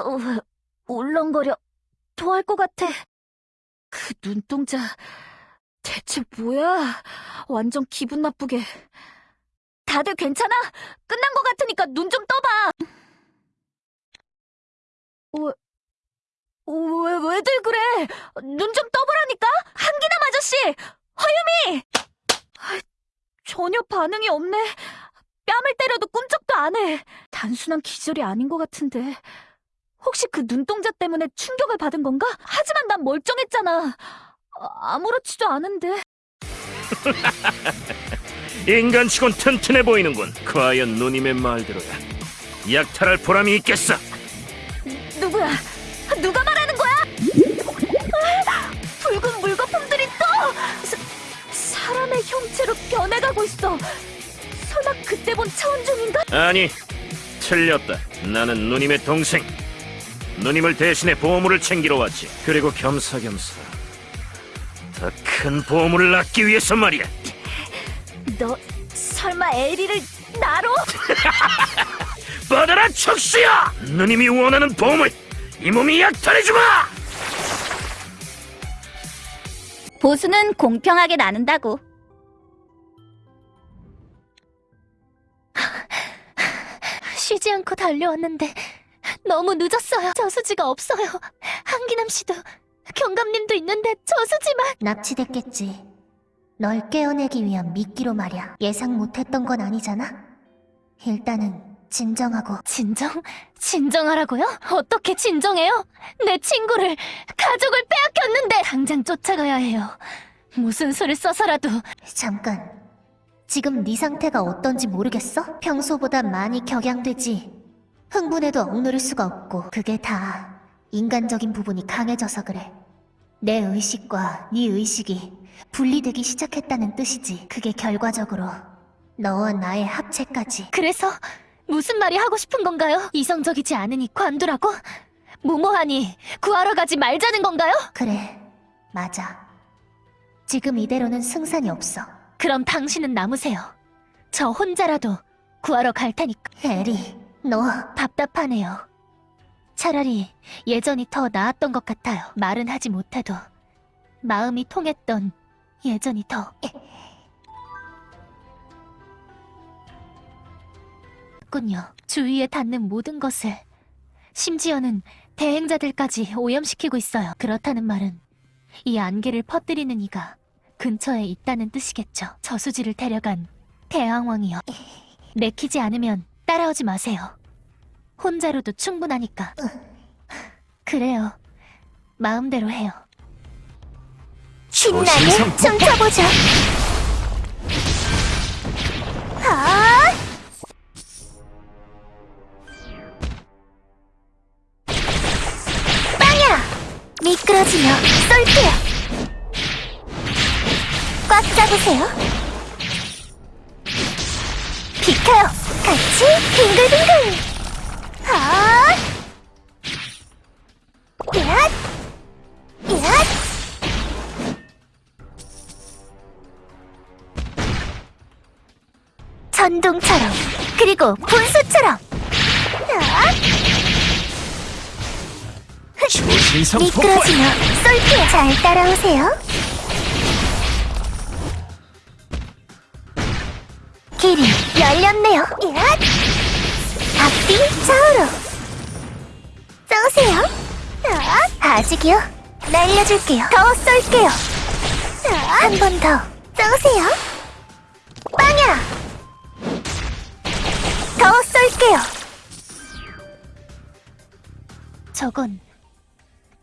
어, 울렁거려. 토할 것 같아. 그 눈동자. 대체 뭐야? 완전 기분 나쁘게. 다들 괜찮아? 끝난 것 같으니까 눈 좀 떠봐. 왜, 왜, 왜들 그래? 눈 좀 떠보라니까? 한기남 아저씨! 허유미! 아, 전혀 반응이 없네. 뺨을 때려도 꿈쩍도 안 해. 단순한 기절이 아닌 것 같은데. 혹시 그 눈동자 때문에 충격을 받은 건가? 하지만 난 멀쩡했잖아. 아, 아무렇지도 않은데. 인간치곤 튼튼해 보이는군. 과연 누님의 말대로야. 약탈할 보람이 있겠어. 누구야? 누가 말하는 거야? 아, 붉은 물거품들이 또 사, 사람의 형체로 변해가고 있어. 설마 그때 본 차원종인가? 아니, 틀렸다. 나는 누님의 동생. 누님을 대신해 보물을 챙기러 왔지. 그리고 겸사겸사. 더 큰 보물을 얻기 위해서 말이야. 너 설마 에리를 나로? 뻗어라 척수야! 누님이 원하는 보물, 이 몸이 약탈해주마! 보수는 공평하게 나눈다고. 쉬지 않고 달려왔는데 너무 늦었어요. 저수지가 없어요. 한기남 씨도 경감님도 있는데 저수지만 납치됐겠지. 널 깨어내기 위한 미끼로 말이야. 예상 못했던 건 아니잖아? 일단은 진정하고 진정? 진정하라고요? 어떻게 진정해요? 내 친구를, 가족을 빼앗겼는데! 당장 쫓아가야 해요. 무슨 수를 써서라도. 잠깐. 지금 네 상태가 어떤지 모르겠어? 평소보다 많이 격양되지. 흥분해도 억누를 수가 없고 그게 다 인간적인 부분이 강해져서 그래. 내 의식과 네 의식이 분리되기 시작했다는 뜻이지. 그게 결과적으로 너와 나의 합체까지. 그래서 무슨 말이 하고 싶은 건가요? 이성적이지 않으니 관두라고? 무모하니 구하러 가지 말자는 건가요? 그래, 맞아. 지금 이대로는 승산이 없어. 그럼 당신은 남으세요. 저 혼자라도 구하러 갈 테니까. 에리, 너 답답하네요. 차라리 예전이 더 나았던 것 같아요. 말은 하지 못해도 마음이 통했던 예전이 더. 군요. 주위에 닿는 모든 것을 심지어는 대행자들까지 오염시키고 있어요. 그렇다는 말은 이 안개를 퍼뜨리는 이가 근처에 있다는 뜻이겠죠. 저수지를 데려간 대왕왕이요. 내키지 않으면 따라오지 마세요. 혼자로도 충분하니까. 그래요. 마음대로 해요. 신나게 춤춰보자. 아! 빵야! 미끄러지며 쏠게요. 꽉 잡으세요. 비켜요. 같이 빙글빙글. 아! 얏! 얏! 전동처럼 그리고 분수처럼 아! 조신성 미끄러지며 쏠게요 잘 따라오세요 길이 열렸네요. 얏! 앞뒤 좌우로. 쏘세요. 아! 아직이요. 날려줄게요. 더 쏠게요. 한 번 더. 쏘세요. 빵야! 더 쏠게요. 저건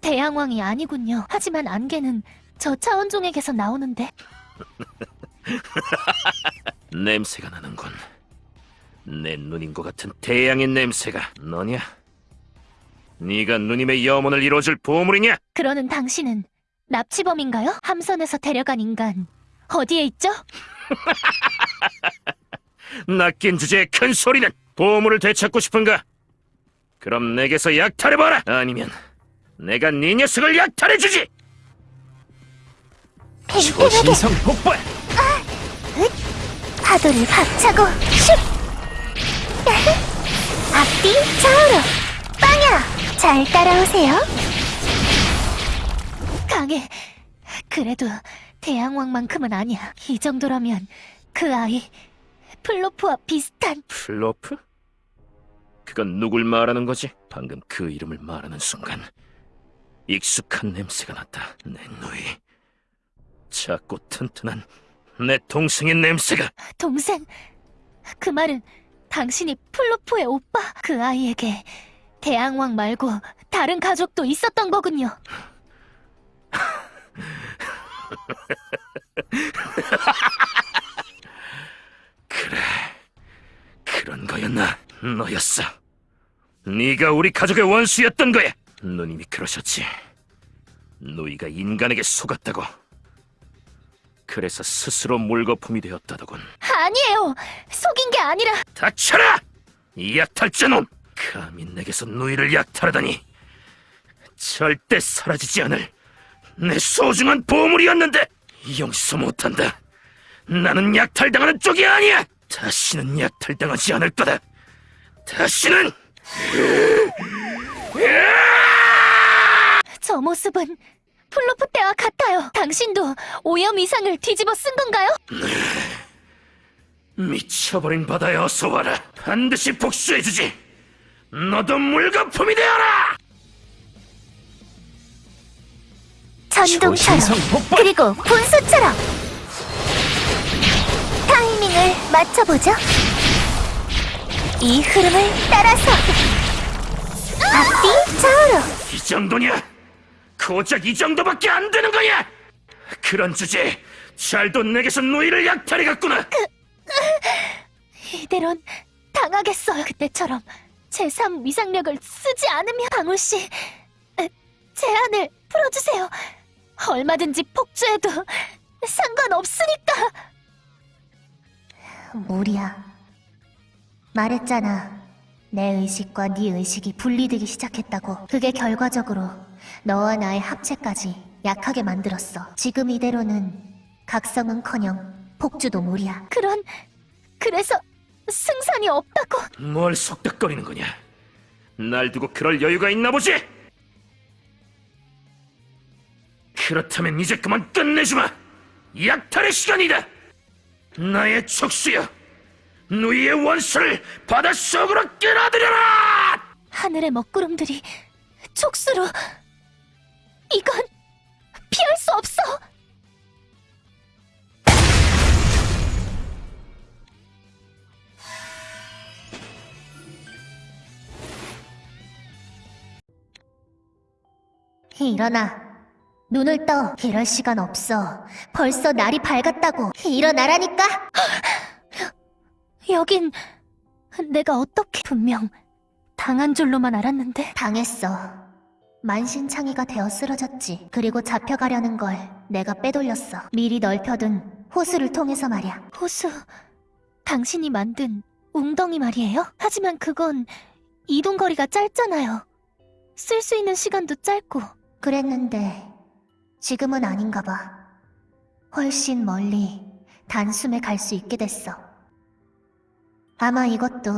대양왕이 아니군요. 하지만 안개는 저 차원종에게서 나오는데 냄새가 나는군. 내 누님 것 같은 태양의 냄새가 너냐? 네가 누님의 염원을 이뤄줄 보물이냐? 그러는 당신은 납치범인가요? 함선에서 데려간 인간 어디에 있죠? 낚인 주제에 큰 소리는 보물을 되찾고 싶은가? 그럼 내게서 약탈해봐라! 아니면 내가 네 녀석을 약탈해주지! 팽팽하게 폭발! 파도를 박차고 슉 앞뒤 좌우로 빵야 잘 따라오세요. 강해. 그래도 대양왕만큼은 아니야. 이 정도라면 그 아이 플로프와 비슷한 플로프? 그건 누굴 말하는 거지? 방금 그 이름을 말하는 순간 익숙한 냄새가 났다. 내 누이. 작고 튼튼한 내 동생의 냄새가. 동생. 그 말은 당신이 플로프의 오빠 그 아이에게 대항왕 말고 다른 가족도 있었던 거군요. 그래. 그런 거였나? 너였어. 네가 우리 가족의 원수였던 거야. 누님이 그러셨지. 누이가 인간에게 속았다고. 그래서 스스로 물거품이 되었다더군. 아니에요. 속인 게 아니라 닥쳐라! 이 약탈자놈! 감히 내게서 누이를 약탈하다니. 절대 사라지지 않을 내 소중한 보물이었는데 용서 못한다. 나는 약탈당하는 쪽이 아니야. 다시는 약탈당하지 않을 거다. 다시는 저 모습은 플로프 때와 같아요. 당신도 오염 위상을 뒤집어 쓴 건가요? 미쳐버린 바다에 어서 와라. 반드시 복수해주지. 너도 물거품이 되어라. 천둥처럼 그리고 분수처럼 타이밍을 맞춰보죠. 이 흐름을 따라서 앞뒤 좌우로 이 정도냐? 고작 이 정도밖에 안 되는 거야? 그런 주제에 잘도 내게서 누이를 약탈해 갔구나. 이대론 당하겠어요. 그때처럼 제3 위상력을 쓰지 않으면 방울 씨 에, 제안을 풀어주세요. 얼마든지 폭주해도 상관없으니까. 무리야. 말했잖아. 내 의식과 네 의식이 분리되기 시작했다고. 그게 결과적으로 너와 나의 합체까지 약하게 만들었어. 지금 이대로는 각성은커녕 폭주도 무리야. 그런 그래서 승산이 없다고. 뭘 속닥거리는 거냐? 날 두고 그럴 여유가 있나 보지? 그렇다면 이제 그만 끝내주마! 약탈의 시간이다! 나의 촉수여! 누이의 원수를 바닷속으로 끌어들여라! 하늘의 먹구름들이 촉수로 이건 피할 수 없어. 일어나. 눈을 떠. 이럴 시간 없어. 벌써 날이 밝았다고. 일어나라니까. 여긴 내가 어떻게 분명 당한 줄로만 알았는데 당했어. 만신창이가 되어 쓰러졌지. 그리고 잡혀가려는 걸 내가 빼돌렸어. 미리 넓혀둔 호수를 통해서 말이야. 호수? 당신이 만든 웅덩이 말이에요? 하지만 그건 이동거리가 짧잖아요. 쓸 수 있는 시간도 짧고. 그랬는데 지금은 아닌가 봐. 훨씬 멀리 단숨에 갈 수 있게 됐어. 아마 이것도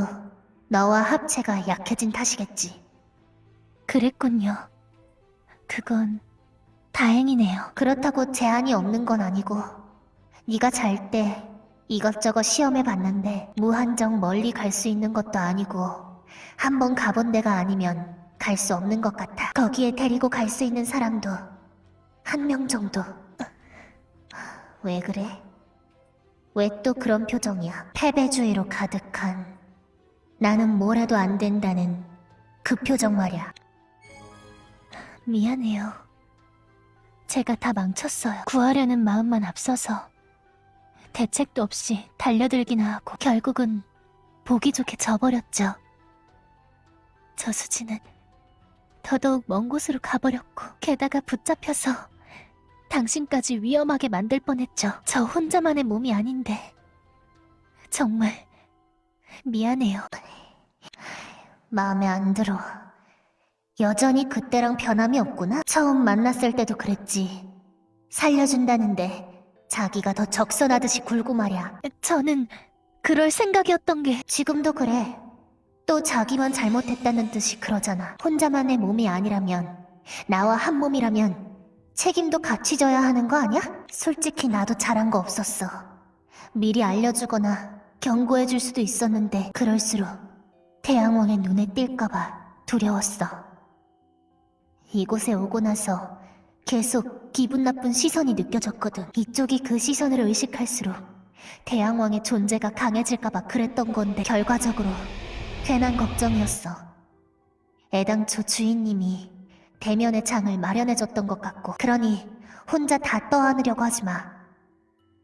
너와 합체가 약해진 탓이겠지. 그랬군요. 그건 다행이네요. 그렇다고 제한이 없는 건 아니고 네가 잘 때 이것저것 시험해 봤는데 무한정 멀리 갈 수 있는 것도 아니고 한번 가본 데가 아니면 갈 수 없는 것 같아. 거기에 데리고 갈 수 있는 사람도 한 명 정도. 왜 그래? 왜 또 그런 표정이야? 패배주의로 가득한 나는 뭘 해도 안 된다는 그 표정 말이야. 미안해요. 제가 다 망쳤어요. 구하려는 마음만 앞서서 대책도 없이 달려들기나 하고 결국은 보기 좋게 져버렸죠. 저수지는 더더욱 먼 곳으로 가버렸고 게다가 붙잡혀서 당신까지 위험하게 만들 뻔했죠. 저 혼자만의 몸이 아닌데 정말 미안해요. 마음에 안 들어. 여전히 그때랑 변함이 없구나. 처음 만났을 때도 그랬지. 살려준다는데 자기가 더 적선하듯이 굴고 말이야. 저는 그럴 생각이었던 게 지금도 그래. 또 자기만 잘못했다는 듯이 그러잖아. 혼자만의 몸이 아니라면, 나와 한 몸이라면 책임도 같이 져야 하는 거 아니야? 솔직히 나도 잘한 거 없었어. 미리 알려주거나 경고해줄 수도 있었는데 그럴수록 태양왕의 눈에 띌까봐 두려웠어. 이곳에 오고 나서 계속 기분 나쁜 시선이 느껴졌거든. 이쪽이 그 시선을 의식할수록 태양왕의 존재가 강해질까봐 그랬던 건데 결과적으로 괜한 걱정이었어. 애당초 주인님이 대면의 장을 마련해줬던 것 같고 그러니 혼자 다 떠안으려고 하지 마.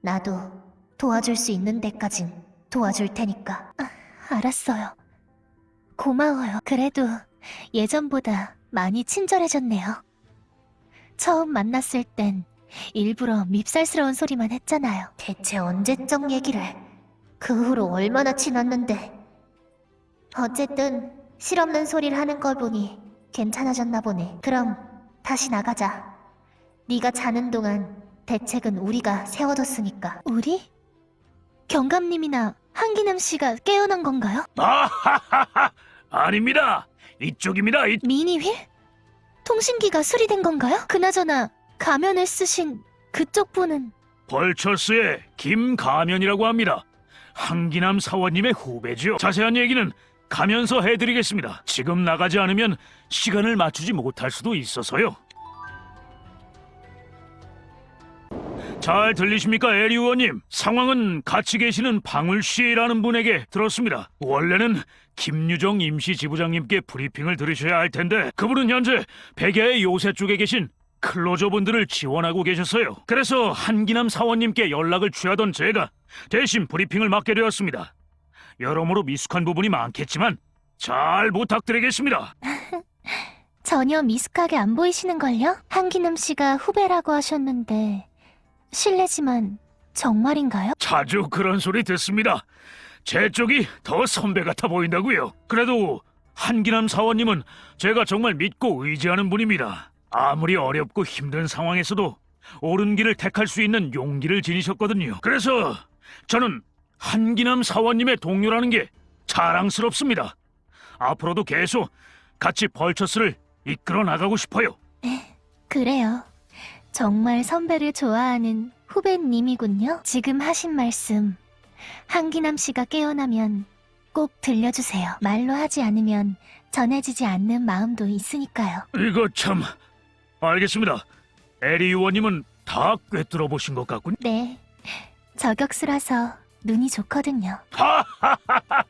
나도 도와줄 수 있는 데까진 도와줄 테니까. 아, 알았어요. 고마워요. 그래도 예전보다 많이 친절해졌네요. 처음 만났을 땐 일부러 밉살스러운 소리만 했잖아요. 대체 언제적 얘기를? 그 후로 얼마나 지났는데. 어쨌든 실없는 소리를 하는 걸 보니 괜찮아졌나 보네. 그럼 다시 나가자. 네가 자는 동안 대책은 우리가 세워뒀으니까. 우리? 경감님이나 한기남 씨가 깨어난 건가요? 아하하하! 아닙니다. 이쪽입니다. 이... 미니휠? 통신기가 수리된 건가요? 그나저나 가면을 쓰신 그쪽 분은 벌처스의 김가면이라고 합니다. 한기남 사원님의 후배죠. 자세한 얘기는 가면서 해드리겠습니다. 지금 나가지 않으면 시간을 맞추지 못할 수도 있어서요. 잘 들리십니까, 에리 의원님? 상황은 같이 계시는 방울 씨라는 분에게 들었습니다. 원래는 김유정 임시 지부장님께 브리핑을 들으셔야 할 텐데 그분은 현재 백야의 요새 쪽에 계신 클로저분들을 지원하고 계셨어요. 그래서 한기남 사원님께 연락을 취하던 제가 대신 브리핑을 맡게 되었습니다. 여러모로 미숙한 부분이 많겠지만 잘 부탁드리겠습니다. 전혀 미숙하게 안 보이시는걸요? 한기남 씨가 후배라고 하셨는데 실례지만 정말인가요? 자주 그런 소리 듣습니다. 제 쪽이 더 선배 같아 보인다고요. 그래도 한기남 사원님은 제가 정말 믿고 의지하는 분입니다. 아무리 어렵고 힘든 상황에서도 옳은 길을 택할 수 있는 용기를 지니셨거든요. 그래서 저는 한기남 사원님의 동료라는 게 자랑스럽습니다. 앞으로도 계속 같이 벌처스를 이끌어 나가고 싶어요. 그래요. 정말 선배를 좋아하는 후배님이군요. 지금 하신 말씀 한기남 씨가 깨어나면 꼭 들려주세요. 말로 하지 않으면 전해지지 않는 마음도 있으니까요. 이거 참 알겠습니다. 에리 의원님은 다 꿰뚫어 보신 것 같군요. 네. 저격수라서 눈이 좋거든요. 하하하하.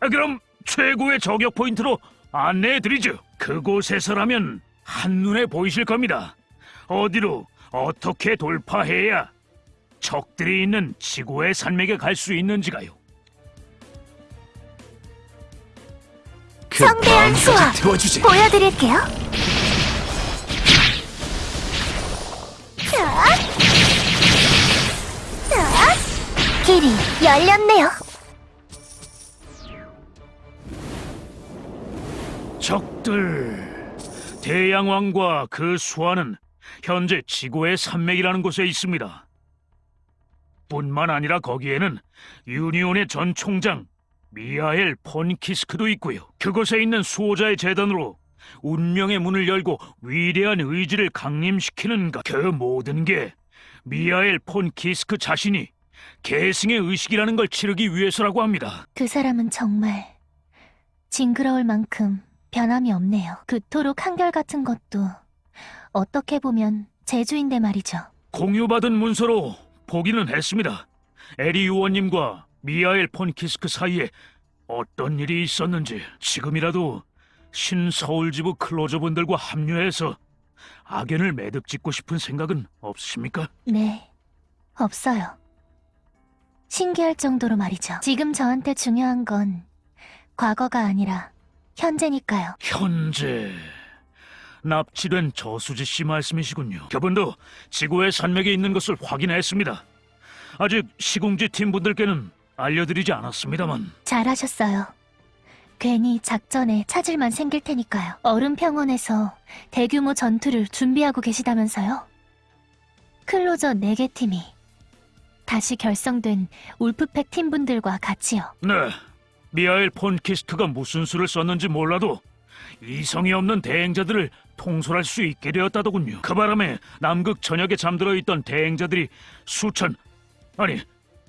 그럼 최고의 저격 포인트로 안내해 드리죠. 그곳에서라면 한눈에 보이실 겁니다. 어디로 어떻게 돌파해야 적들이 있는 지구의 산맥에 갈 수 있는지가요. 성대한 수화 태워주지. 보여드릴게요. 길이 열렸네요. 적들 대양왕과 그 수하는 현재 지구의 산맥이라는 곳에 있습니다. 뿐만 아니라 거기에는 유니온의 전 총장 미하엘 폰키스크도 있고요. 그곳에 있는 수호자의 재단으로 운명의 문을 열고 위대한 의지를 강림시키는가 그 모든 게 미하엘 폰키스크 자신이 계승의 의식이라는 걸 치르기 위해서라고 합니다. 그 사람은 정말 징그러울 만큼 변함이 없네요. 그토록 한결같은 것도 어떻게 보면 재주인데 말이죠. 공유받은 문서로 보기는 했습니다. 에리 의원님과 미하엘 폰키스크 사이에 어떤 일이 있었는지 지금이라도 신서울지부 클로저분들과 합류해서 악연을 매듭 짓고 싶은 생각은 없으십니까? 네, 없어요. 신기할 정도로 말이죠. 지금 저한테 중요한 건 과거가 아니라 현재니까요. 현재 납치된 저수지 씨 말씀이시군요. 저분도 지구의 산맥에 있는 것을 확인했습니다. 아직 시공지 팀분들께는 알려드리지 않았습니다만 잘하셨어요. 괜히 작전에 차질만 생길 테니까요. 얼음 평원에서 대규모 전투를 준비하고 계시다면서요? 클로저 4개 팀이 다시 결성된 울프팩 팀분들과 같이요. 네, 미하엘 폰키스트가 무슨 수를 썼는지 몰라도 이성이 없는 대행자들을 통솔할 수 있게 되었다더군요. 그 바람에 남극 전역에 잠들어 있던 대행자들이 수천, 아니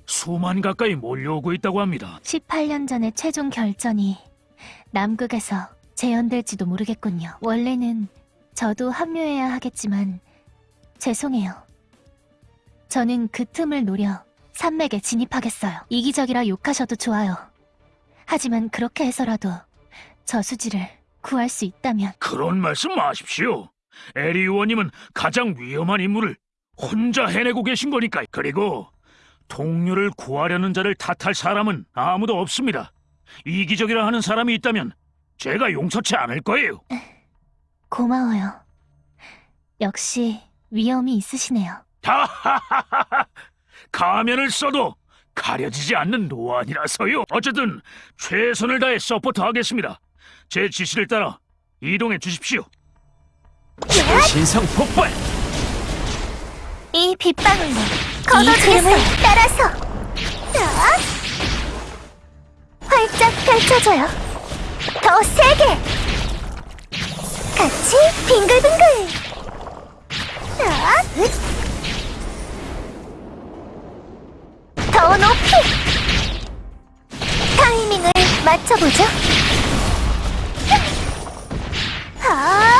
수만 가까이 몰려오고 있다고 합니다. 18년 전에 최종 결전이 남극에서 재현될지도 모르겠군요. 원래는 저도 합류해야 하겠지만 죄송해요. 저는 그 틈을 노려 산맥에 진입하겠어요. 이기적이라 욕하셔도 좋아요. 하지만 그렇게 해서라도 저수지를 구할 수 있다면 그런 말씀 마십시오. 에리 의원님은 가장 위험한 임무를 혼자 해내고 계신 거니까. 그리고 동료를 구하려는 자를 탓할 사람은 아무도 없습니다. 이기적이라 하는 사람이 있다면 제가 용서치 않을 거예요. 고마워요. 역시 위험이 있으시네요. 하하하하 가면을 써도 가려지지 않는 노안이라서요. 어쨌든 최선을 다해 서포트하겠습니다. 제 지시를 따라 이동해 주십시오. 신상 폭발! 이 빗방울로 걷어주겠어요. 따라서 자, 활짝 펼쳐줘요. 더 세게 같이 빙글빙글. 자, 더 높이 타이밍을 맞춰보죠. 아,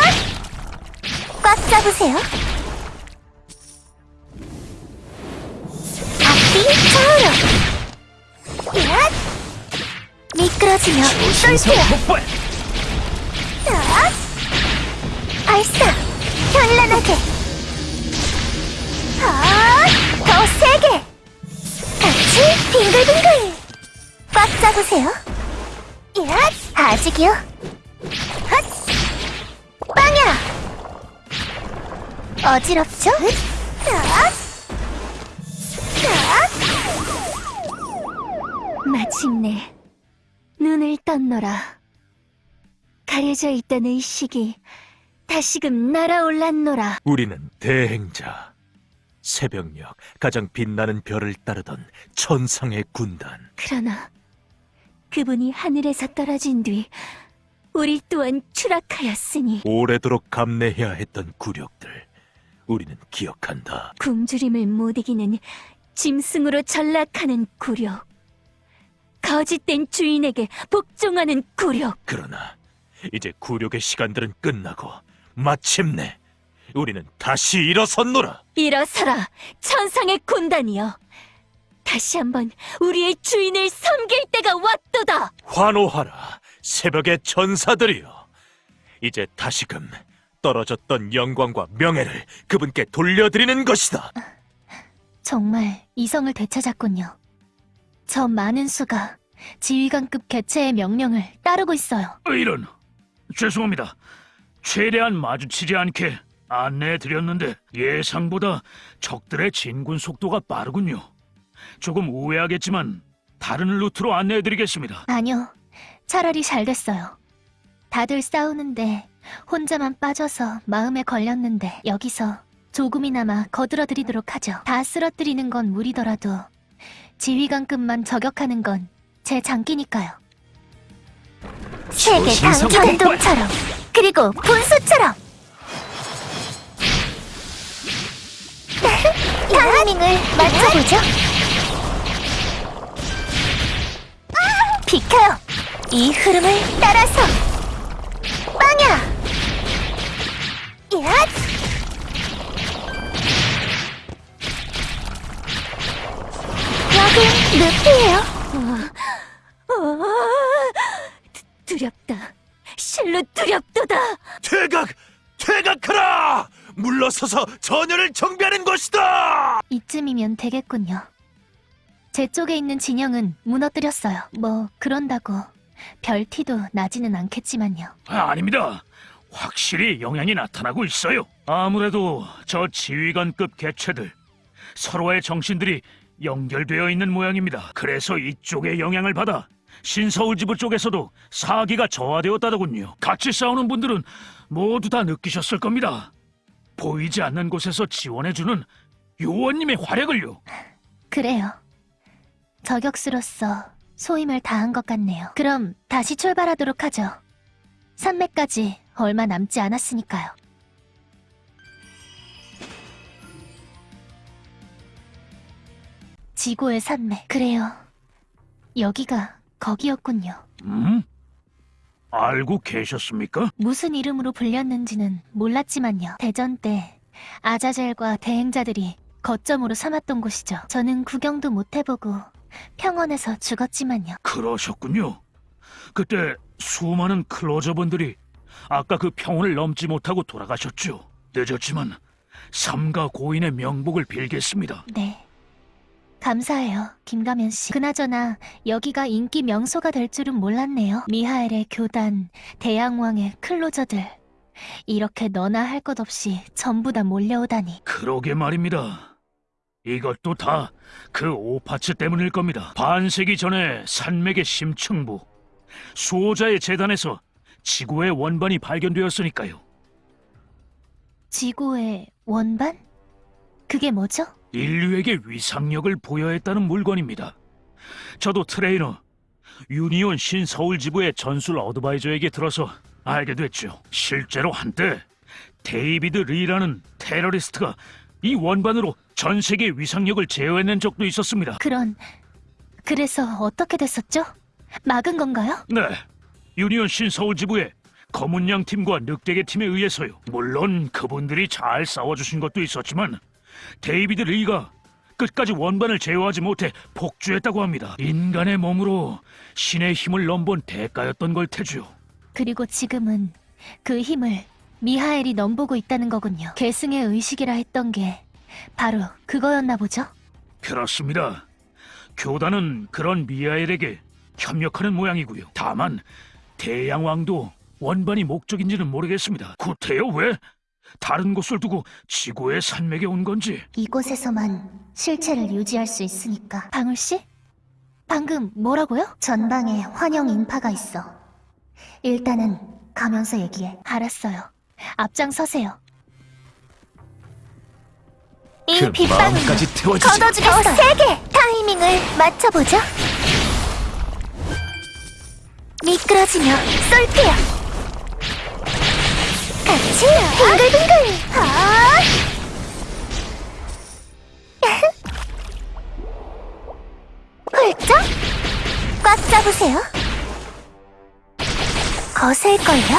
꽉 잡으세요. 앞뒤 좌우로 야! 미끄러지며 쏠게요 폭발! 자! 발사 현란하게 아! 더 세게 같이 빙글빙글 꽉 잡으세요 야! 아직이요 어지럽죠? 자! 마침내 눈을 떴노라. 가려져 있던 의식이 다시금 날아올랐노라. 우리는 대행자. 새벽녘 가장 빛나는 별을 따르던 천상의 군단. 그러나 그분이 하늘에서 떨어진 뒤 우리 또한 추락하였으니 오래도록 감내해야 했던 굴욕들. 우리는 기억한다. 굶주림을 못 이기는 짐승으로 전락하는 굴욕. 거짓된 주인에게 복종하는 굴욕. 그러나 이제 굴욕의 시간들은 끝나고 마침내 우리는 다시 일어섰노라. 일어서라, 천상의 군단이여. 다시 한번 우리의 주인을 섬길 때가 왔도다. 환호하라, 새벽의 전사들이여. 이제 다시금 떨어졌던 영광과 명예를 그분께 돌려드리는 것이다. 정말 이성을 되찾았군요. 저 많은 수가 지휘관급 개체의 명령을 따르고 있어요. 이런 죄송합니다. 최대한 마주치지 않게 안내해 드렸는데 예상보다 적들의 진군 속도가 빠르군요. 조금 우회하겠지만 다른 루트로 안내해 드리겠습니다. 아니요, 차라리 잘 됐어요. 다들 싸우는데 혼자만 빠져서 마음에 걸렸는데 여기서 조금이나마 거들어드리도록 하죠. 다 쓰러뜨리는 건 무리더라도 지휘관급만 저격하는 건 제 장기니까요. 세계 신성 강전동처럼 그리고 분수처럼 타이밍을 맞춰보죠. 비켜요. 이 흐름을 따라서 빵야. 야! 여긴 늪이에요. 두렵다. 실로 두렵도다. 퇴각! 퇴각하라! 물러서서 전열을 정비하는 것이다! 이쯤이면 되겠군요. 제 쪽에 있는 진영은 무너뜨렸어요. 뭐 그런다고 별 티도 나지는 않겠지만요. 아, 아닙니다. 확실히 영향이 나타나고 있어요. 아무래도 저 지휘관급 개체들 서로의 정신들이 연결되어 있는 모양입니다. 그래서 이쪽의 영향을 받아 신서울지부 쪽에서도 사기가 저하되었다더군요. 같이 싸우는 분들은 모두 다 느끼셨을 겁니다. 보이지 않는 곳에서 지원해주는 요원님의 활약을요. 그래요. 저격수로서 소임을 다한 것 같네요. 그럼 다시 출발하도록 하죠. 산맥까지 얼마 남지 않았으니까요. 지고의 산맥. 그래요. 여기가 거기였군요. 음? 알고 계셨습니까? 무슨 이름으로 불렸는지는 몰랐지만요. 대전 때 아자젤과 대행자들이 거점으로 삼았던 곳이죠. 저는 구경도 못 해보고 평원에서 죽었지만요. 그러셨군요. 그때 수많은 클로저분들이 아까 그 평원을 넘지 못하고 돌아가셨죠. 늦었지만 삼가 고인의 명복을 빌겠습니다. 네. 감사해요, 김가면 씨. 그나저나 여기가 인기 명소가 될 줄은 몰랐네요. 미하엘의 교단, 대양왕의 클로저들. 이렇게 너나 할 것 없이 전부 다 몰려오다니. 그러게 말입니다. 이것도 다 그 오파츠 때문일 겁니다. 반세기 전에 산맥의 심층부, 수호자의 재단에서 지구의 원반이 발견되었으니까요. 지구의 원반? 그게 뭐죠? 인류에게 위상력을 부여했다는 물건입니다. 저도 트레이너 유니온 신서울 지부의 전술 advisor에게 들어서 알게 됐죠. 실제로 한때 데이비드 리라는 테러리스트가 이 원반으로 전 세계 위상력을 제어해낸 적도 있었습니다. 그런 그래서 어떻게 됐었죠? 막은 건가요? 네, 유니온 신서울 지부의 검은양 팀과 늑대개 팀에 의해서요. 물론 그분들이 잘 싸워주신 것도 있었지만 데이비드 리가 끝까지 원반을 제어하지 못해 폭주했다고 합니다. 인간의 몸으로 신의 힘을 넘본 대가였던 걸 테죠. 그리고 지금은 그 힘을 미하엘이 넘보고 있다는 거군요. 계승의 의식이라 했던 게 바로 그거였나 보죠? 그렇습니다. 교단은 그런 미하엘에게 협력하는 모양이고요. 다만 대양왕도 원반이 목적인지는 모르겠습니다. 구태여 왜 다른 곳을 두고 지구의 산맥에 온 건지. 이곳에서만 실체를 유지할 수 있으니까. 방울 씨? 방금 뭐라고요? 전방에 환영 인파가 있어. 일단은 가면서 얘기해. 알았어요. 앞장서세요. 이그 마음까지 태워주지. 걷어주겠어요. 더 세게 타이밍을 맞춰보죠. 미끄러지며 쏠게요. 같이 빙글빙글. 아! 훌쩍 꽉 잡으세요. 거셀걸요?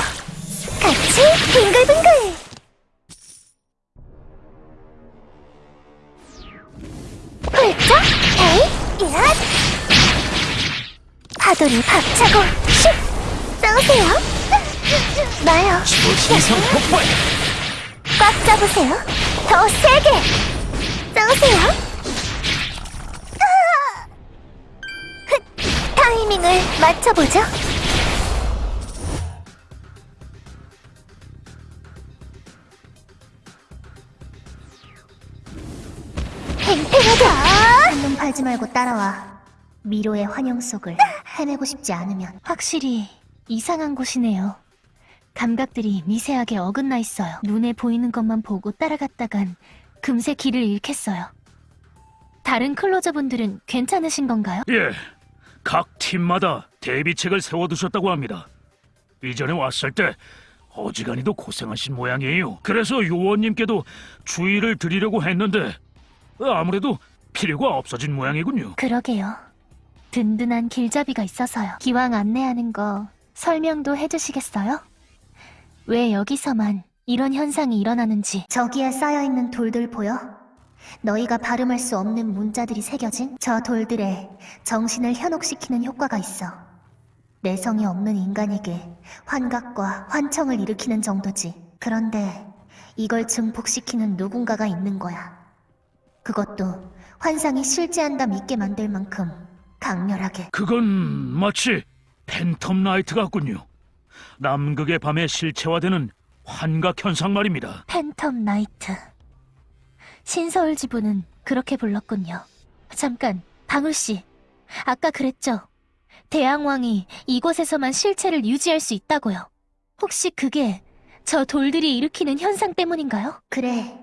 같이 빙글빙글. 파도를 박차고. 슉! 쏘세요. 나요. 신성 폭발. 꽉 잡으세요. 더 세게! 흑, 타이밍을 맞춰보죠. 팽팽하다. 한눈 팔지 말고 따라와 미로의 환영 속을 헤매고 싶지 않으면 확실히 이상한 곳이네요 감각들이 미세하게 어긋나 있어요 눈에 보이는 것만 보고 따라갔다간 금세 길을 잃겠어요 다른 클로저분들은 괜찮으신 건가요? 예, 각 팀마다 대비책을 세워두셨다고 합니다. 이전에 왔을 때 어지간히도 고생하신 모양이에요. 그래서 요원님께도 주의를 드리려고 했는데 아무래도 필요가 없어진 모양이군요. 그러게요 든든한 길잡이가 있어서요 기왕 안내하는 거 설명도 해주시겠어요? 왜 여기서만 이런 현상이 일어나는지 저기에 쌓여있는 돌들 보여? 너희가 발음할 수 없는 문자들이 새겨진 저 돌들에 정신을 현혹시키는 효과가 있어. 내성이 없는 인간에게 환각과 환청을 일으키는 정도지. 그런데 이걸 증폭시키는 누군가가 있는 거야. 그것도 환상이 실제한다 믿게 만들 만큼 강렬하게. 그건 마치 팬텀 나이트 같군요. 남극의 밤에 실체화되는 환각 현상 말입니다. Phantom Night. 신서울 지부는 그렇게 불렀군요. 잠깐, 방울 씨. 아까 그랬죠? 대양왕이 이곳에서만 실체를 유지할 수 있다고요. 혹시 그게 저 돌들이 일으키는 현상 때문인가요? 그래.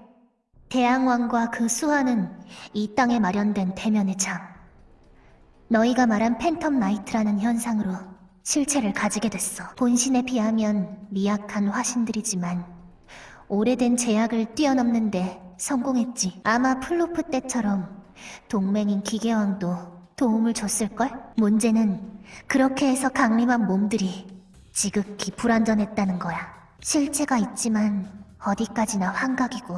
대양왕과 그 수하는 이 땅에 마련된 대면의 장. 너희가 말한 Phantom Night라는 현상으로 실체를 가지게 됐어. 본신에 비하면 미약한 화신들이지만 오래된 제약을 뛰어넘는데 성공했지. 아마 플로프 때처럼 동맹인 기계왕도 도움을 줬을걸? 문제는 그렇게 해서 강림한 몸들이 지극히 불완전했다는 거야. 실체가 있지만 어디까지나 환각이고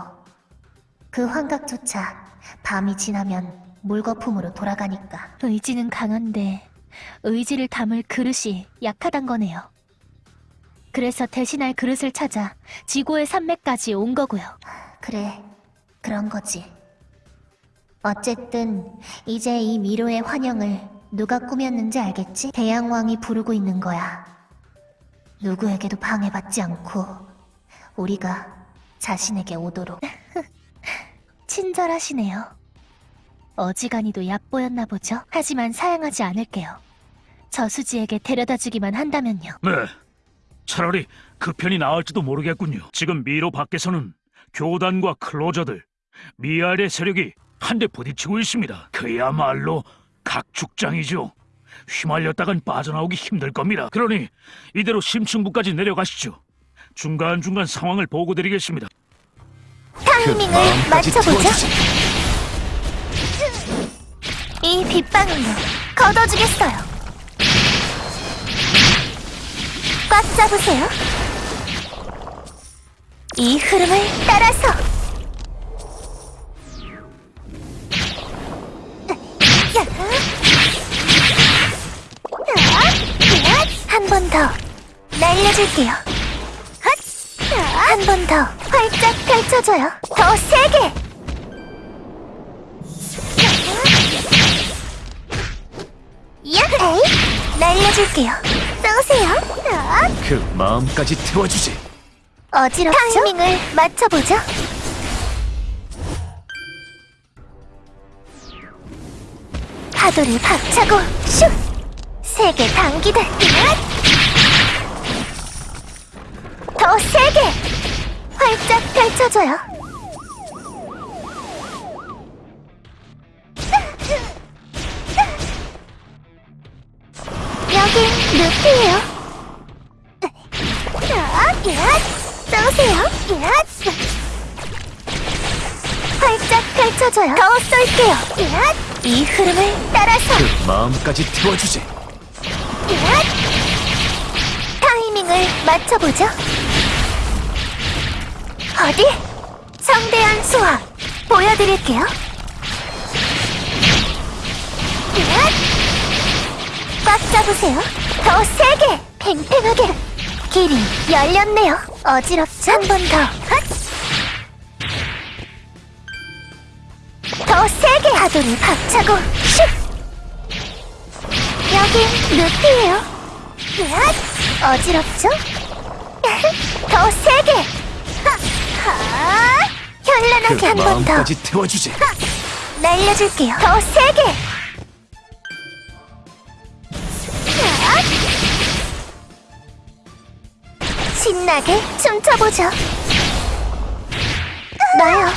그 환각조차 밤이 지나면 물거품으로 돌아가니까. 의지는 강한데 의지를 담을 그릇이 약하단 거네요. 그래서 대신할 그릇을 찾아 지고의 산맥까지 온 거고요. 그래, 그런 거지. 어쨌든 이제 이 미로의 환영을 누가 꾸몄는지 알겠지? 대양왕이 부르고 있는 거야. 누구에게도 방해받지 않고 우리가 자신에게 오도록. 친절하시네요. 어지간히도 얕보였나 보죠? 하지만 사양하지 않을게요. 저수지에게 데려다 주기만 한다면요. 네. 차라리 그 편이 나을지도 모르겠군요. 지금 미로 밖에서는 교단과 클로저들, 미알의 세력이 한데 부딪히고 있습니다. 그야말로 각축장이죠. 휘말렸다간 빠져나오기 힘들 겁니다. 그러니 이대로 심층부까지 내려가시죠. 중간중간 상황을 보고드리겠습니다. 그 타이밍을 마음까지 맞춰보죠. 이 빗방울로 걷어주겠어요. 꽉 잡으세요. 이 흐름을 따라서. 한 번 더 날려줄게요. 한 번 더 활짝 펼쳐줘요. 더 세게. 야헤이! 날려줄게요. 쏘세요. 그 마음까지 태워주지. 어지럽죠? 타이밍을 맞춰보죠. 파도를 박차고 슉! 세게 당기듯 더 세게! 활짝 펼쳐줘요. 루피예요. 쏘세요. 활짝 펼쳐줘요. 더 쏠게요. 이 흐름을 따라서 그 마음까지 태워주지. 타이밍을 맞춰보죠. 어디? 성대한 수학 보여드릴게요. 꽉 잡으세요. 더 세게, 팽팽하게. 길이 열렸네요. 어지럽죠? 한 번 더. 더 세게 파도를 박차고 슉! 여긴 루피예요. 어지럽죠? 더 세게! 하! 그 현란하게 한번 더 마음까지 태워주지. 날려줄게요. 더 세게! 신나게 춤춰보죠. 나요.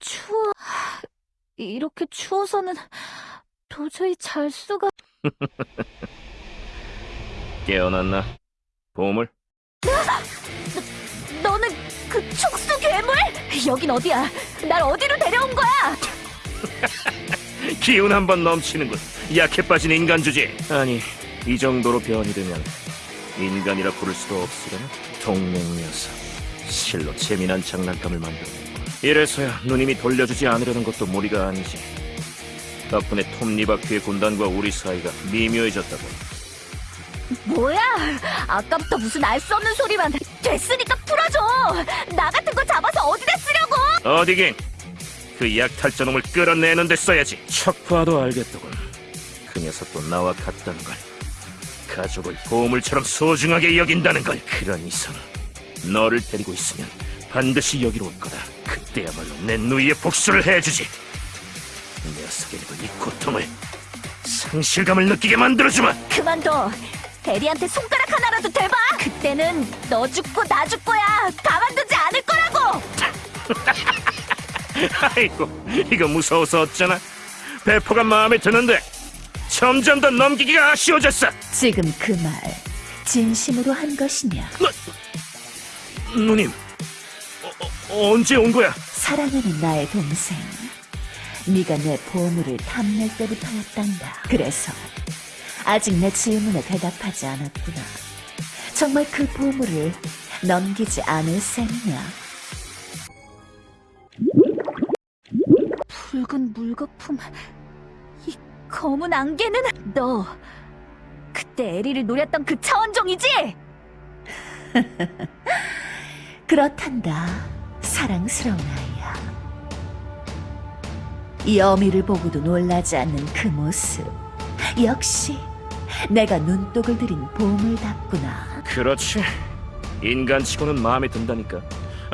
추워. 이렇게 추워서는 도저히 잘 수가. 깨어났나? 보물? 너는 그 촉수 괴물? 여긴 어디야? 날 어디로 데려온 거야? 기운 한 번 넘치는군. 약해 빠진 인간 주제. 아니, 이 정도로 변이 되면 인간이라 부를 수도 없으려나? 동맹 녀석. 실로 재미난 장난감을 만들었고. 이래서야 누님이 돌려주지 않으려는 것도 무리가 아니지. 덕분에 톱니바퀴의 군단과 우리 사이가 미묘해졌다고. 뭐야? 아까부터 무슨 알 수 없는 소리만. 됐으니까 풀어줘. 나 같은 거 잡아서 어디다 쓰려고? 어디긴 그 약탈자놈을 끌어내는 데 써야지. 척 봐도 알겠더군. 그 녀석도 나와 같다는 걸. 가족을 보물처럼 소중하게 여긴다는 걸. 그런 이상 너를 데리고 있으면 반드시 여기로 올 거다. 그때야말로 내 누이의 복수를 해주지. 녀석에게도 이 고통을 상실감을 느끼게 만들어주마. 그만둬. 대리한테 손가락 하나라도 대봐! 그때는 너 죽고 나 죽고야 가만두지 거라고! 아이고, 이거 무서워서 어쩌나? 배포가 마음에 드는데 점점 더 넘기기가 아쉬워졌어. 지금 그 말 진심으로 한 것이냐? 누님, 어, 어, 언제 온 거야? 사랑하는 나의 동생. 네가 내 보물을 탐낼 때부터였단다. 그래서 아직 내 질문에 대답하지 않았구나. 정말 그 보물을 넘기지 않을 셈이냐? 붉은 물거품. 이 검은 안개는 너 그때 에리를 노렸던 그 차원종이지? 그렇단다. 사랑스러운 아이야. 이 어미를 보고도 놀라지 않는 그 모습. 역시 내가 눈독을 들인 보물답구나. 그렇지. 인간치고는 마음에 든다니까.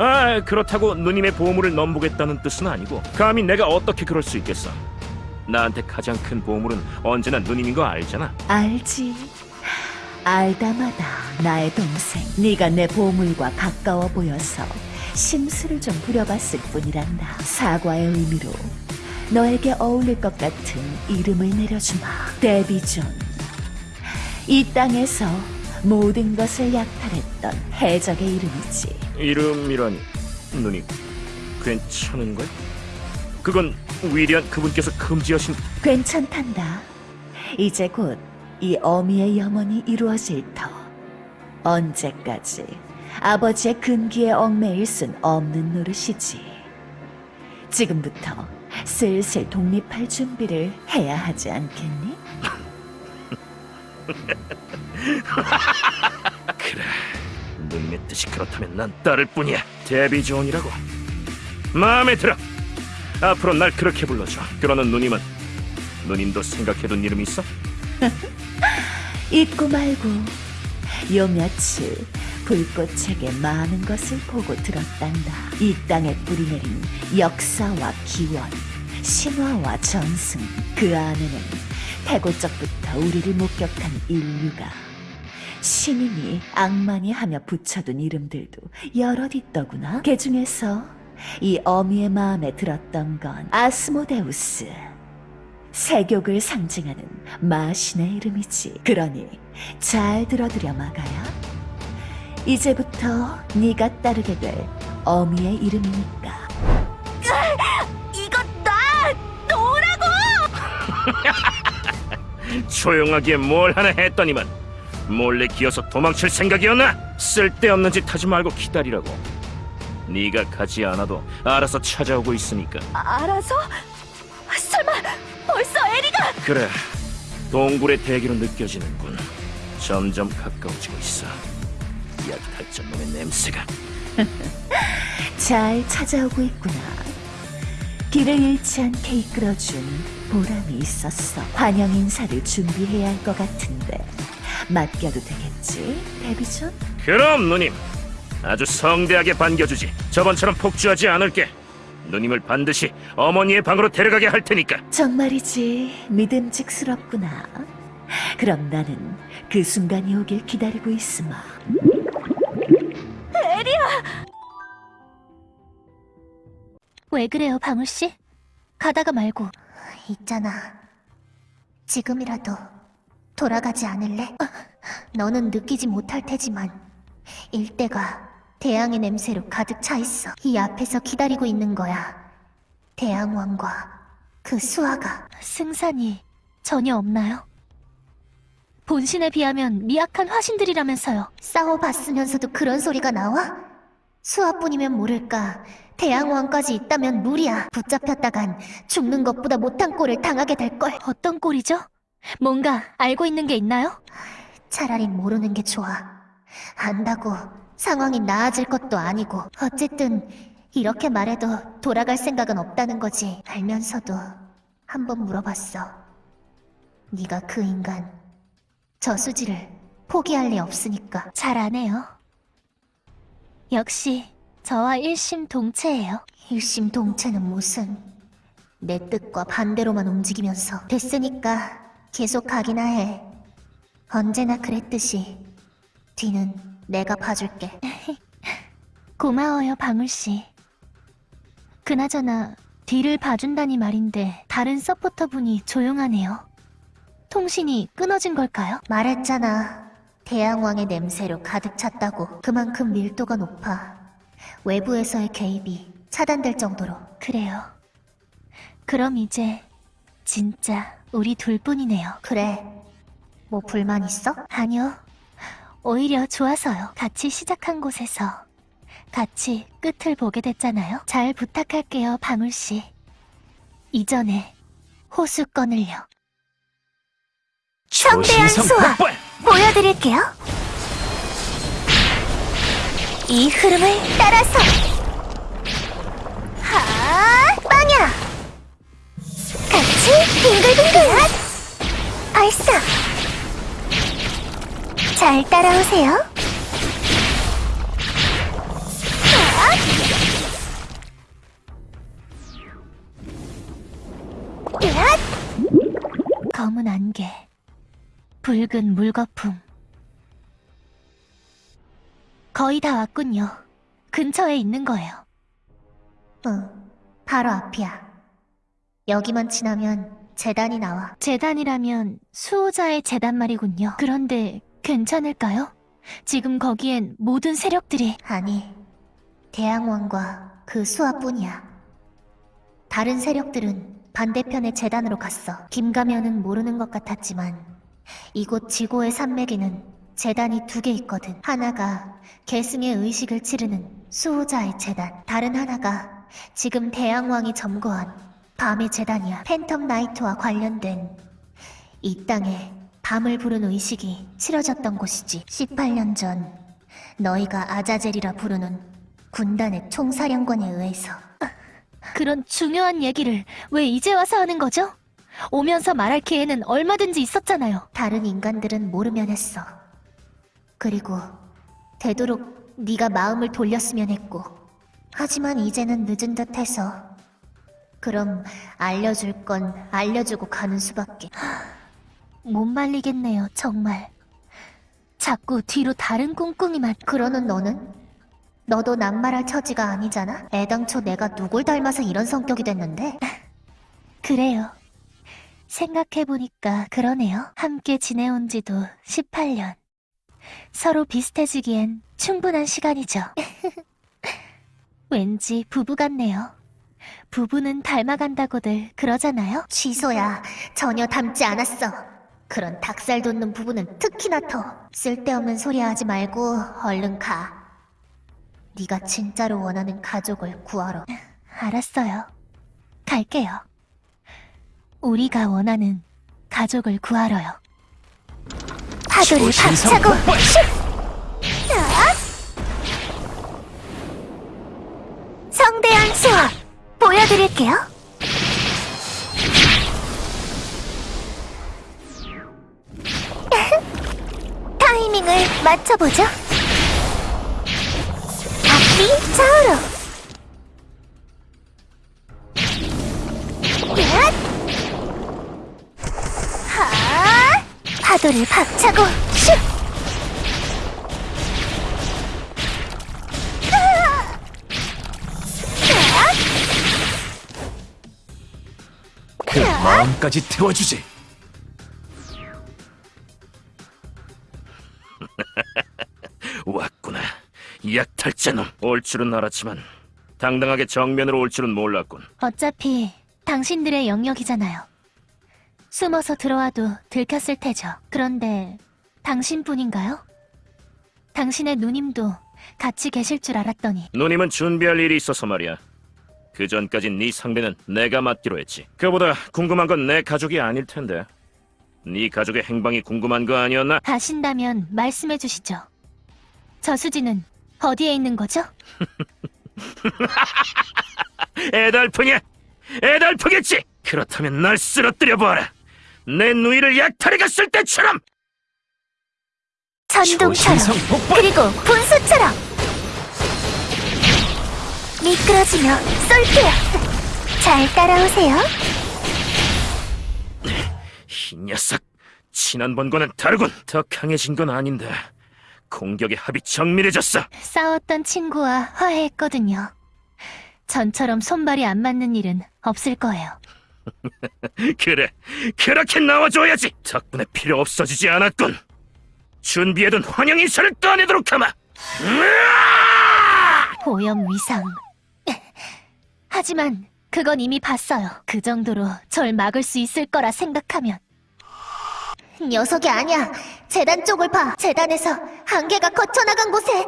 아, 그렇다고 누님의 보물을 넘보겠다는 뜻은 아니고 감히 내가 어떻게 그럴 수 있겠어. 나한테 가장 큰 보물은 언제나 누님인 거 알잖아. 알지. 알다마다 나의 동생. 네가 내 보물과 가까워 보여서 심술을 좀 부려봤을 뿐이란다. 사과의 의미로 너에게 어울릴 것 같은 이름을 내려주마. 데비존. 이 땅에서 모든 것을 약탈했던 해적의 이름이지. 이름이라니 누님 괜찮은 거야? 그건 위대한 그분께서 금지하신 괜찮단다. 이제 곧 이 어미의 염원이 이루어질 터. 언제까지 아버지의 근기에 얽매일 순 없는 노릇이지. 지금부터 슬슬 독립할 준비를 해야 하지 않겠니? 그래 뜻이 그렇다면 난 따를 뿐이야. 데비 존이라고. 마음에 들어. 앞으로 날 그렇게 불러줘. 그러는 누님은. 누님도 생각해둔 이름 있어? 잊고 말고 요 며칠 불꽃에게 많은 것을 보고 들었단다. 이 땅에 뿌리내린 역사와 기원, 신화와 전승 그 안에는 태고적부터 우리를 목격한 인류가 신인이 악만이 하며 붙여둔 이름들도 여럿 있더구나. 그 중에서 이 어미의 마음에 들었던 건 아스모데우스. 세욕을 상징하는 마신의 이름이지. 그러니 잘 들어두려 마가야. 이제부터 네가 따르게 될 어미의 이름이니까. 이거 나 놓으라고! 조용하게 뭘 하나 했더니만 몰래 기어서 도망칠 생각이었나? 쓸데없는 짓 하지 말고 기다리라고 네가 가지 않아도 알아서 찾아오고 있으니까 알아서? 설마 벌써 에리가 그래 동굴의 대기로 느껴지는군 점점 가까워지고 있어 약 탈전 놈의 냄새가 잘 찾아오고 있구나. 길을 잃지 않게 이끌어준 보람이 있었어. 환영 인사를 준비해야 할 것 같은데 맡겨도 되겠지, 데비존? 그럼 누님 아주 성대하게 반겨주지 저번처럼 폭주하지 않을게 누님을 반드시 어머니의 방으로 데려가게 할 테니까 정말이지 믿음직스럽구나. 그럼 나는 그 순간이 오길 기다리고 있으마. 왜 그래요, 방울씨? 가다가 말고. 있잖아. 지금이라도 돌아가지 않을래? 너는 느끼지 못할 테지만 일대가 대왕의 냄새로 가득 차 있어. 이 앞에서 기다리고 있는 거야. 대왕왕과 그 수아가. 승산이 전혀 없나요? 본신에 비하면 미약한 화신들이라면서요. 싸워봤으면서도 그런 소리가 나와? 수아뿐이면 모를까. 대왕왕까지 있다면 무리야. 붙잡혔다간 죽는 것보다 못한 꼴을 당하게 될걸. 어떤 꼴이죠? 뭔가 알고 있는 게 있나요? 차라리 모르는 게 좋아. 안다고 상황이 나아질 것도 아니고. 어쨌든 이렇게 말해도 돌아갈 생각은 없다는 거지. 알면서도 한 번 물어봤어. 네가 그 인간 저수지를 포기할 리 없으니까. 잘 아네요. 역시 저와 일심동체예요. 일심동체는 무슨 내 뜻과 반대로만 움직이면서 됐으니까 계속 가기나 해. 언제나 그랬듯이 뒤는 내가 봐줄게. 고마워요, 방울씨. 그나저나 뒤를 봐준다니 말인데 다른 서포터분이 조용하네요. 통신이 끊어진 걸까요? 말했잖아. 대양왕의 냄새로 가득 찼다고. 그만큼 밀도가 높아. 외부에서의 개입이 차단될 정도로. 그래요. 그럼 이제 진짜 우리 둘뿐이네요. 그래. 뭐 불만 있어? 아니요. 오히려 좋아서요. 같이 시작한 곳에서 같이 끝을 보게 됐잖아요. 잘 부탁할게요, 방울씨. 이전에 호수권을요. 성대한 조신성 수화! 보여드릴게요. 이 흐름을 따라서 하 빵야 같이 빙글빙글 발사 잘 따라오세요. 검은 안개 붉은 물거품. 거의 다 왔군요. 근처에 있는 거예요. 응, 바로 앞이야. 여기만 지나면 재단이 나와. 재단이라면 수호자의 재단 말이군요. 그런데 괜찮을까요? 지금 거기엔 모든 세력들이 아니, 대항왕과 그 수하뿐이야. 다른 세력들은 반대편의 재단으로 갔어. 김가면은 모르는 것 같았지만 이곳 지고의 산맥에는 재단이 두 개 있거든. 하나가 계승의 의식을 치르는 수호자의 재단. 다른 하나가 지금 대양왕이 점거한 밤의 재단이야. 팬텀 나이트와 관련된 이 땅에 밤을 부른 의식이 치러졌던 곳이지. 18년 전 너희가 아자젤이라 부르는 군단의 총사령관에 의해서 그런 중요한 얘기를 왜 이제 와서 하는 거죠? 오면서 말할 기회는 얼마든지 있었잖아요. 다른 인간들은 모르면 했어. 그리고 되도록 네가 마음을 돌렸으면 했고. 하지만 이제는 늦은 듯해서. 그럼 알려줄 건 알려주고 가는 수밖에. 못 말리겠네요, 정말. 자꾸 뒤로 다른 꿍꿍이만 그러는 너는? 너도 낱말할 처지가 아니잖아? 애당초 내가 누굴 닮아서 이런 성격이 됐는데? 그래요. 생각해보니까 그러네요. 함께 지내온 지도 18년. 서로 비슷해지기엔 충분한 시간이죠. 왠지 부부 같네요. 부부는 닮아간다고들 그러잖아요? 취소야. 전혀 닮지 않았어. 그런 닭살 돋는 부부는 특히나 더. 쓸데없는 소리 하지 말고 얼른 가. 네가 진짜로 원하는 가족을 구하러. 알았어요. 갈게요. 우리가 원하는 가족을 구하러요. 파도를 박차고! 성대한 보여 드릴게요. 타이밍을 맞춰보죠. 앞뒤 좌우로. 파도를 박차고 마음까지 태워주지. 왔구나. 약탈자놈. 올 줄은 알았지만 당당하게 정면으로 올 줄은 몰랐군. 어차피 당신들의 영역이잖아요. 숨어서 들어와도 들켰을 테죠. 그런데 당신뿐인가요? 당신의 누님도 같이 계실 줄 알았더니 누님은 준비할 일이 있어서 말이야. 그 전까진 네 상대는 내가 맡기로 했지. 그보다 궁금한 건 내 가족이 아닐 텐데. 네 가족의 행방이 궁금한 거 아니었나? 아신다면 말씀해 주시죠. 저수지는 어디에 있는 거죠? 애달프냐? 애달프겠지. 그렇다면 날 쓰러뜨려 보아라. 내 누이를 약탈해 갔을 때처럼. 전동처럼! 그리고 분수처럼 미끄러지며 쏠게요. 잘 따라오세요. 이 녀석 지난번과는 다르군. 더 강해진 건 아닌데 공격의 합이 정밀해졌어. 싸웠던 친구와 화해했거든요. 전처럼 손발이 안 맞는 일은 없을 거예요. 그래, 그렇게 나와줘야지. 덕분에 필요 없어지지 않았군. 준비해둔 환영 인사를 꺼내도록 하마. 오염 위상. 하지만 그건 이미 봤어요. 그 정도로 절 막을 수 있을 거라 생각하면. 녀석이 아니야. 재단 쪽을 봐. 재단에서 한계가 거쳐나간 곳에.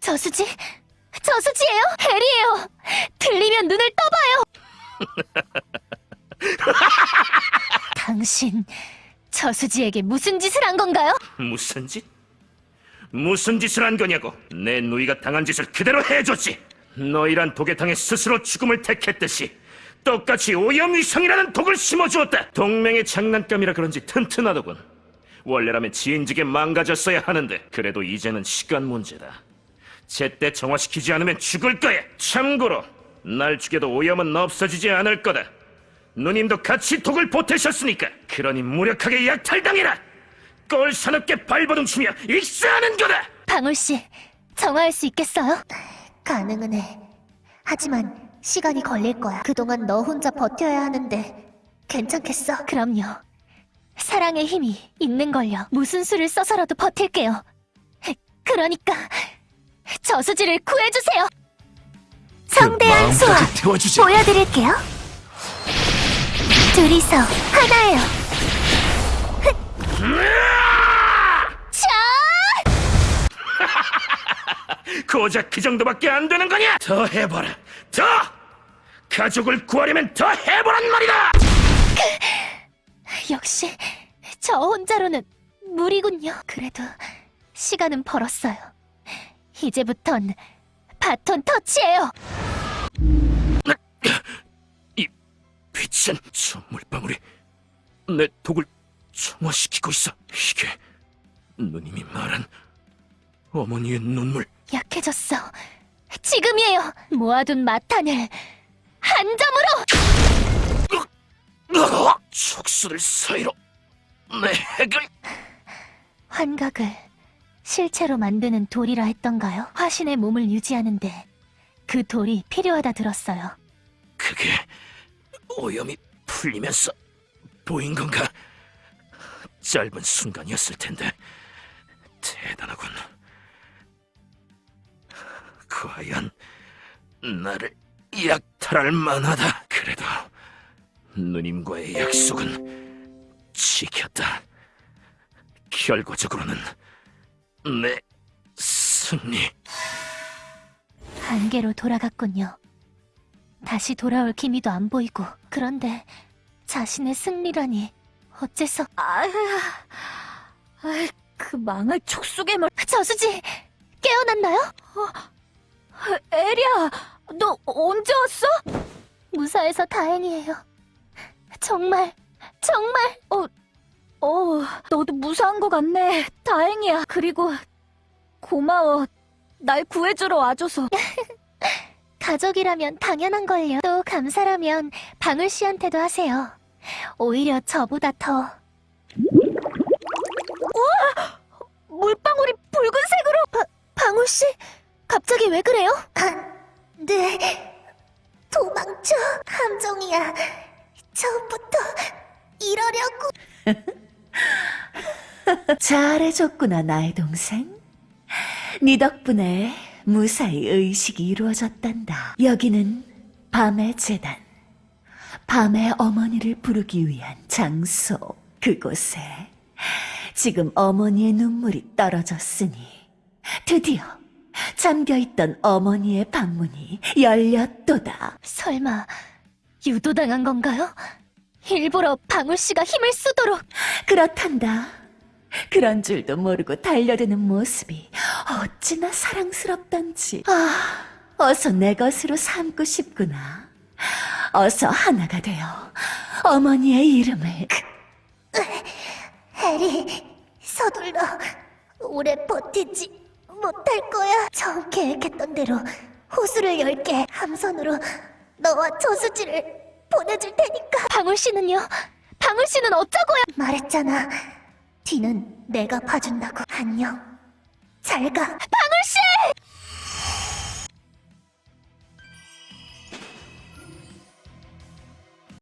저수지? 저수지예요? 헬이에요. 들리면 눈을 떠봐요. 당신 저수지에게 무슨 짓을 한 건가요? 무슨 짓? 무슨 짓을 한 거냐고? 내 누이가 당한 짓을 그대로 해줬지. 너희란 독에탕에 스스로 죽음을 택했듯이 똑같이 오염위성이라는 독을 심어주었다. 동맹의 장난감이라 그런지 튼튼하더군. 원래라면 지인직에 망가졌어야 하는데 그래도 이제는 시간 문제다. 제때 정화시키지 않으면 죽을 거야. 참고로 날 죽여도 오염은 없어지지 않을 거다. 누님도 같이 독을 보태셨으니까 그러니 무력하게 약탈당해라. 꼴 사납게 발버둥치며 익사하는 거다. 방울 씨, 정화할 수 있겠어요? 가능은 해. 하지만 시간이 걸릴 거야. 그동안 너 혼자 버텨야 하는데 괜찮겠어? 그럼요. 사랑의 힘이 있는 걸요. 무슨 수를 써서라도 버틸게요. 그러니까 저수지를 구해주세요. 성대한 수화 마음까지 태워주지. 보여드릴게요. 둘이서 하나예요. 자! 고작 그 정도밖에 안 되는 거냐? 더 해봐라. 더! 가족을 구하려면 더 해보란 말이다! 역시 저 혼자로는 무리군요. 그래도 시간은 벌었어요. 이제부턴 바톤 터치예요. 이 빛은 저 물방울이 내 독을 정화시키고 있어. 이게 누님이 말한 어머니의 눈물. 약해졌어. 지금이에요. 모아둔 마탄을 한 점으로. 으아! 촉수들 사이로 내 핵을 환각을 실체로 만드는 돌이라 했던가요? 화신의 몸을 유지하는데 그 돌이 필요하다 들었어요. 그게 오염이 풀리면서 보인 건가? 짧은 순간이었을 텐데 대단하군. 과연 나를 약탈할 만하다. 그래도 누님과의 약속은 지켰다. 결과적으로는 내 승리. 한계로 돌아갔군요. 다시 돌아올 기미도 안 보이고 그런데 자신의 승리라니 어째서 아휴, 아이, 그 망할 촉수괴물. 저수지 깨어났나요? 에리야, 너 언제 왔어? 무사해서 다행이에요. 정말 정말 어, 어, 너도 무사한 것 같네. 다행이야. 그리고 고마워. 날 구해주러 와줘서. 가족이라면 당연한 걸요. 또 감사라면 방울 씨한테도 하세요. 오히려 저보다 더 물방울이 붉은색으로. 바, 방울 씨 갑자기 왜 그래요? 네 도망쳐 함정이야. 처음부터 이러려고. 잘해줬구나, 나의 동생. 네 덕분에 무사히 의식이 이루어졌단다. 여기는 밤의 재단. 밤의 어머니를 부르기 위한 장소. 그곳에 지금 어머니의 눈물이 떨어졌으니 드디어 잠겨있던 어머니의 방문이 열렸도다. 설마 유도당한 건가요? 일부러 방울 씨가 힘을 쓰도록 그렇단다. 그런 줄도 모르고 달려드는 모습이 어찌나 사랑스럽던지. 아, 어서 내 것으로 삼고 싶구나. 어서 하나가 되어 어머니의 이름을 해리, 서둘러. 오래 버티지 못할 거야. 처음 계획했던 대로 호수를 열게 함선으로 너와 저수지를 보내줄 테니까. 방울 씨는요? 방울 씨는 어쩌고요? 말했잖아. 뒤는 내가 봐준다고. 안녕. 잘 가. 방울 씨!